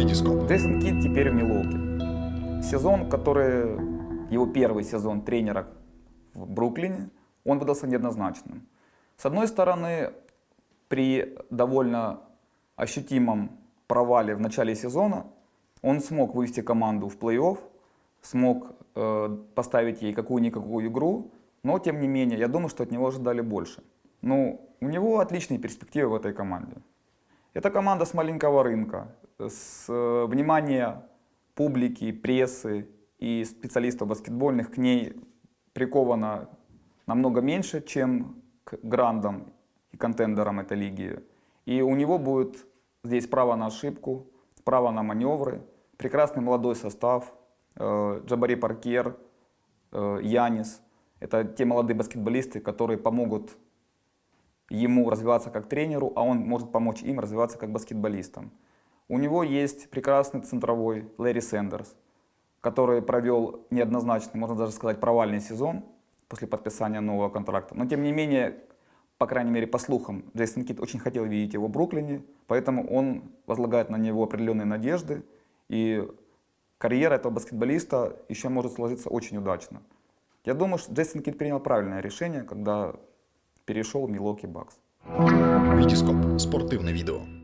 Витископ. Джейсон Кид теперь в Милуоке. Сезон, который, его первый сезон тренера в Бруклине, он выдался неоднозначным. С одной стороны, при довольно ощутимом провале в начале сезона он смог вывести команду в плей-офф, смог э, поставить ей какую-никакую игру, но тем не менее, я думаю, что от него ожидали больше. Ну, у него отличные перспективы в этой команде. Это команда с маленького рынка, с э, внимания публики, прессы и специалистов баскетбольных к ней приковано намного меньше, чем к грандам и контендерам этой лиги. И у него будет здесь право на ошибку, право на маневры, прекрасный молодой состав, э, Джабари Паркер, э, Янис. Это те молодые баскетболисты, которые помогут ему развиваться как тренеру, а он может помочь им развиваться как баскетболистам. У него есть прекрасный центровой Лэри Сэндерс, который провел неоднозначный, можно даже сказать, провальный сезон после подписания нового контракта. Но тем не менее, по крайней мере по слухам, Джейсон Кит очень хотел видеть его в Бруклине, поэтому он возлагает на него определенные надежды, и карьера этого баскетболиста еще может сложиться очень удачно. Я думаю, что Джейсон Кит принял правильное решение, когда перешел в Милоки Бакс. Витископ. Спортивне відео.